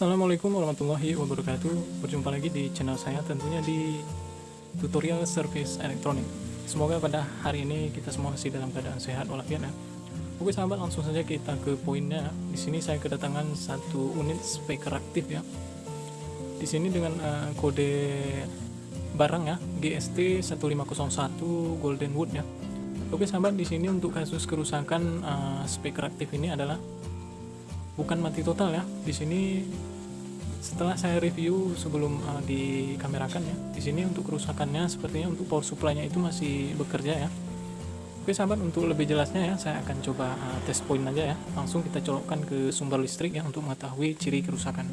Assalamualaikum warahmatullahi wabarakatuh. Berjumpa lagi di channel saya tentunya di tutorial service elektronik. Semoga pada hari ini kita semua masih dalam keadaan sehat walafiat ya. Oke sahabat langsung saja kita ke poinnya. Di sini saya kedatangan satu unit speaker aktif ya. Di sini dengan uh, kode barang ya GST 1501 Golden Wood ya. Oke sahabat di sini untuk kasus kerusakan uh, speaker aktif ini adalah bukan mati total ya. Di sini setelah saya review sebelum uh, dikamerakan ya. Di sini untuk kerusakannya sepertinya untuk power supply-nya itu masih bekerja ya. Oke sahabat untuk lebih jelasnya ya saya akan coba uh, test point aja ya. Langsung kita colokkan ke sumber listrik ya untuk mengetahui ciri kerusakan.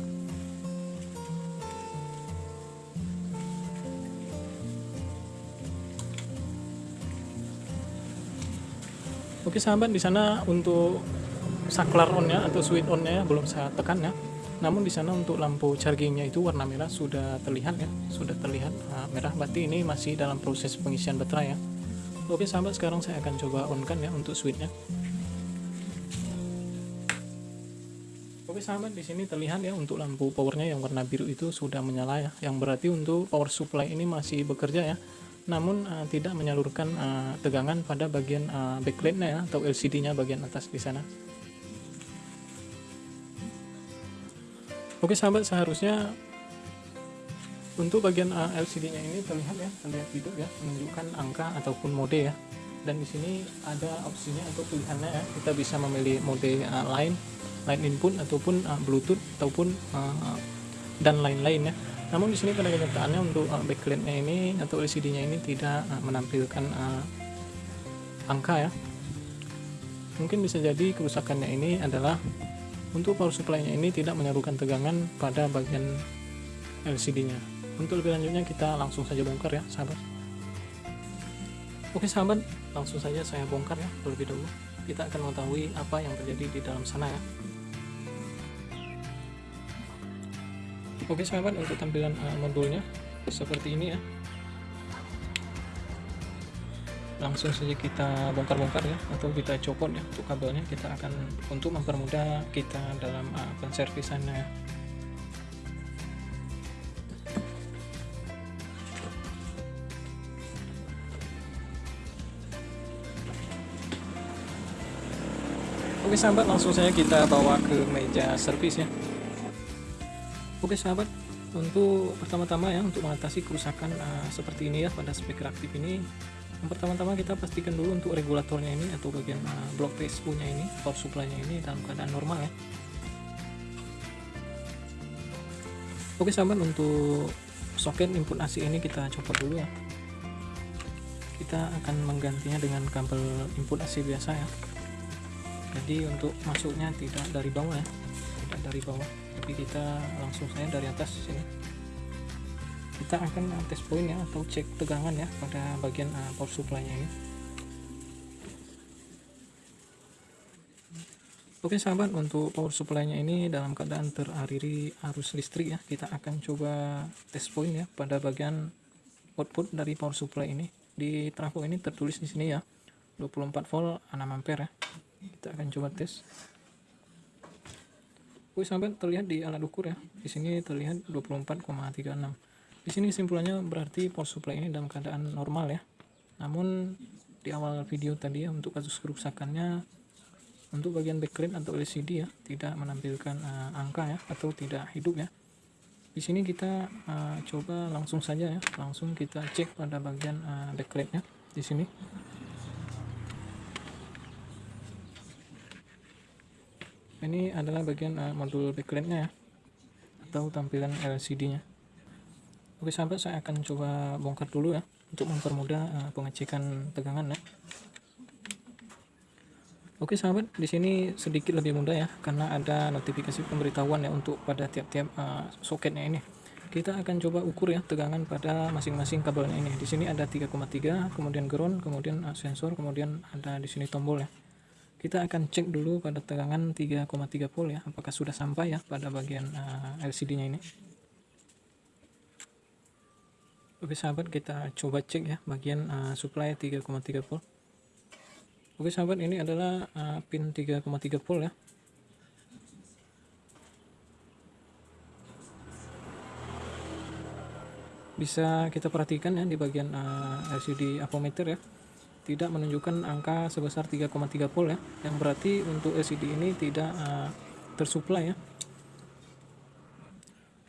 Oke sahabat di sana untuk saklar on ya atau switch on nya belum saya tekan ya namun di sana untuk lampu chargingnya itu warna merah sudah terlihat ya sudah terlihat nah, merah. Berarti ini masih dalam proses pengisian baterai ya? Oke sahabat sekarang saya akan coba on kan ya untuk switchnya. Oke sahabat di sini terlihat ya untuk lampu powernya yang warna biru itu sudah menyala ya. Yang berarti untuk power supply ini masih bekerja ya. Namun uh, tidak menyalurkan uh, tegangan pada bagian uh, backlightnya ya atau LCD nya bagian atas di sana Oke sahabat seharusnya untuk bagian uh, LCD-nya ini terlihat ya, terlihat hidup ya, menunjukkan angka ataupun mode ya. Dan di sini ada opsinya atau pilihannya ya, kita bisa memilih mode uh, line, line input ataupun uh, Bluetooth ataupun uh, dan lain-lain ya. Namun di sini pada kenyataannya untuk uh, backlight-nya ini atau LCD-nya ini tidak uh, menampilkan uh, angka ya. Mungkin bisa jadi kerusakannya ini adalah untuk power supply-nya ini tidak menyalurkan tegangan pada bagian LCD-nya. Untuk lebih lanjutnya kita langsung saja bongkar ya, sahabat. Oke sahabat, langsung saja saya bongkar ya terlebih dahulu. Kita akan mengetahui apa yang terjadi di dalam sana ya. Oke sahabat, untuk tampilan uh, modulnya seperti ini ya. Langsung saja kita bongkar-bongkar ya atau kita copot ya untuk kabelnya kita akan untuk mempermudah kita dalam uh, penservisannya ya. Oke sahabat langsung saja kita bawa ke meja servis ya Oke sahabat untuk pertama-tama ya untuk mengatasi kerusakan uh, seperti ini ya pada speaker aktif ini yang pertama-tama kita pastikan dulu untuk regulatornya ini atau bagian uh, blok PSU nya ini power supply nya ini dalam keadaan normal ya. Oke sahabat untuk soket input AC ini kita copot dulu ya. Kita akan menggantinya dengan kabel input AC biasa ya. Jadi untuk masuknya tidak dari bawah ya. Tidak dari bawah. Tapi kita langsung saja dari atas sini kita akan tes point ya atau cek tegangan ya pada bagian uh, power supply nya ini. Oke sahabat untuk power supply nya ini dalam keadaan teraliri arus listrik ya kita akan coba tes point ya pada bagian output dari power supply ini. Di trafo ini tertulis di sini ya 24 volt 6 ampere ya. Kita akan coba tes. Oke sahabat terlihat di alat ukur ya. Di sini terlihat 24,36 di sini simpulannya berarti power supply ini dalam keadaan normal ya. Namun di awal video tadi ya untuk kasus kerusakannya untuk bagian backlight atau LCD ya tidak menampilkan uh, angka ya atau tidak hidup ya. Di sini kita uh, coba langsung saja ya, langsung kita cek pada bagian uh, backlightnya di sini. Ini adalah bagian uh, modul backlightnya ya atau tampilan LCD-nya. Oke sahabat saya akan coba bongkar dulu ya untuk mempermudah uh, pengecekan tegangan ya. Oke sahabat di sini sedikit lebih mudah ya karena ada notifikasi pemberitahuan ya untuk pada tiap-tiap uh, soketnya ini. Kita akan coba ukur ya tegangan pada masing-masing kabelnya ini. Di sini ada 3,3, kemudian ground, kemudian uh, sensor, kemudian ada di sini tombol ya. Kita akan cek dulu pada tegangan 3,3 volt ya apakah sudah sampai ya pada bagian uh, LCD-nya ini. Oke sahabat kita coba cek ya bagian uh, supply 3,3 volt. Oke sahabat ini adalah uh, pin 3,3 volt ya. Bisa kita perhatikan ya di bagian eh, uh, LCD apometer ya. Tidak menunjukkan angka sebesar 3,3 volt ya. Yang berarti untuk LCD ini tidak uh, tersuplai ya.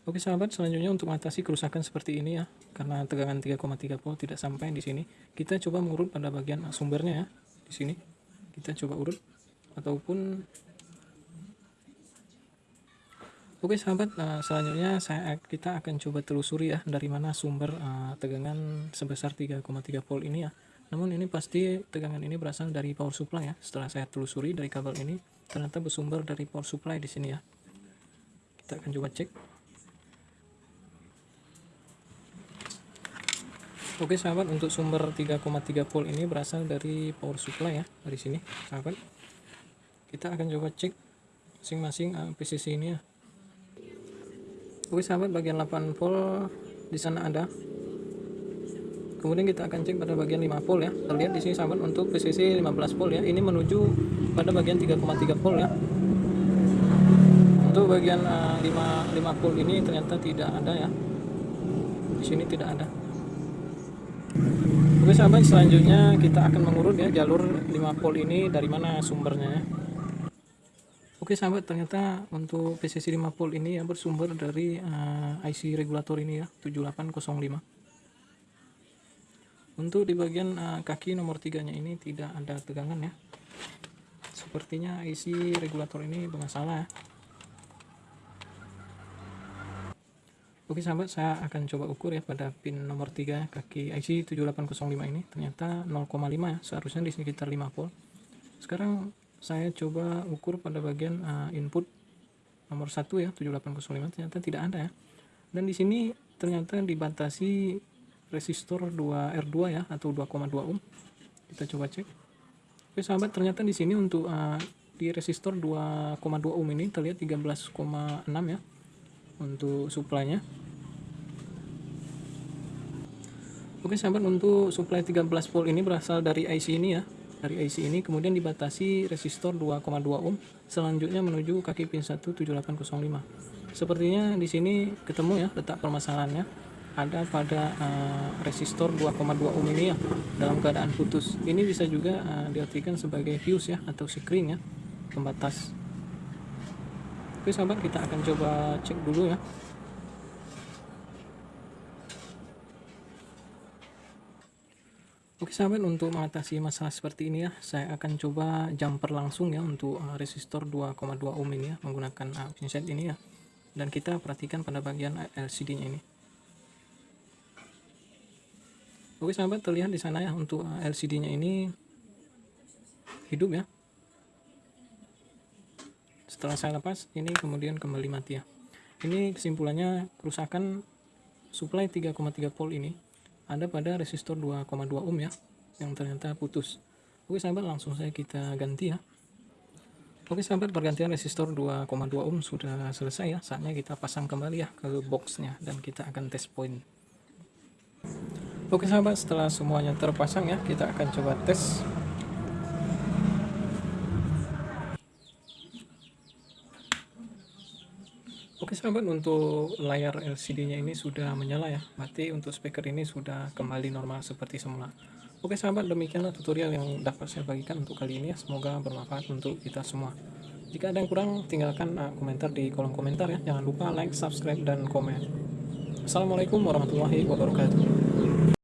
Oke sahabat, selanjutnya untuk mengatasi kerusakan seperti ini ya, karena tegangan 3,3 volt tidak sampai di sini, kita coba mengurut pada bagian sumbernya ya, di sini. Kita coba urut ataupun Oke sahabat, nah, selanjutnya saya kita akan coba telusuri ya dari mana sumber uh, tegangan sebesar 3,3 volt ini ya. Namun ini pasti tegangan ini berasal dari power supply ya. Setelah saya telusuri dari kabel ini, ternyata bersumber dari power supply di sini ya. Kita akan coba cek. Oke sahabat untuk sumber 3,3 volt ini berasal dari power supply ya dari sini sahabat. Kita akan coba cek masing-masing uh, PCC ini ya. Oke sahabat bagian 8 volt di sana ada. Kemudian kita akan cek pada bagian 5 volt ya. Terlihat di sini sahabat untuk PCC 15 volt ya. Ini menuju pada bagian 3,3 volt ya. Untuk bagian uh, 5, 5 volt ini ternyata tidak ada ya. Di sini tidak ada Oke sahabat selanjutnya kita akan mengurut ya jalur 5 volt ini dari mana sumbernya ya. Oke sahabat ternyata untuk PCC 5 volt ini ya bersumber dari uh, eh, IC regulator ini ya 7805 untuk di bagian uh, kaki nomor 3 nya ini tidak ada tegangan ya. Sepertinya IC regulator ini bermasalah ya Oke sahabat, saya akan coba ukur ya pada pin nomor 3 kaki IC 7805 ini. Ternyata 0,5 ya, seharusnya di sekitar 5 volt. Sekarang saya coba ukur pada bagian uh, input nomor 1 ya, 7805 ternyata tidak ada ya. Dan di sini ternyata dibatasi resistor 2 R2 ya atau 2,2 ohm. Kita coba cek. Oke sahabat, ternyata di sini untuk uh, di resistor 2,2 ohm ini terlihat 13,6 ya untuk suplainya. Oke sahabat untuk suplai 13 volt ini berasal dari IC ini ya. Dari IC ini kemudian dibatasi resistor 2,2 ohm selanjutnya menuju kaki pin 1 7805 sepertinya di sini ketemu ya letak permasalahannya. Ada pada uh, resistor 2,2 ohm ini ya dalam keadaan putus. Ini bisa juga uh, diartikan sebagai fuse ya atau screen ya pembatas Oke sahabat kita akan coba cek dulu ya. Oke sahabat untuk mengatasi masalah seperti ini ya saya akan coba jumper langsung ya untuk uh, resistor 2,2 ohm ini ya menggunakan uh, pinset ini ya. Dan kita perhatikan pada bagian LCD nya ini. Oke sahabat terlihat di sana ya untuk uh, LCD nya ini hidup ya setelah saya lepas ini kemudian kembali mati ya. Ini kesimpulannya kerusakan supply 3,3 volt ini ada pada resistor 2,2 ohm ya yang ternyata putus. Oke sahabat langsung saya kita ganti ya. Oke sahabat pergantian resistor 2,2 ohm sudah selesai ya. Saatnya kita pasang kembali ya ke boxnya dan kita akan test point oke sahabat setelah semuanya terpasang ya kita akan coba tes Oke sahabat untuk layar LCD nya ini sudah menyala ya. Berarti untuk speaker ini sudah kembali normal seperti semula. Oke sahabat demikianlah tutorial yang dapat saya bagikan untuk kali ini ya. Semoga bermanfaat untuk kita semua. Jika ada yang kurang tinggalkan uh, komentar di kolom komentar ya. Jangan lupa like subscribe dan komen. Assalamualaikum warahmatullahi wabarakatuh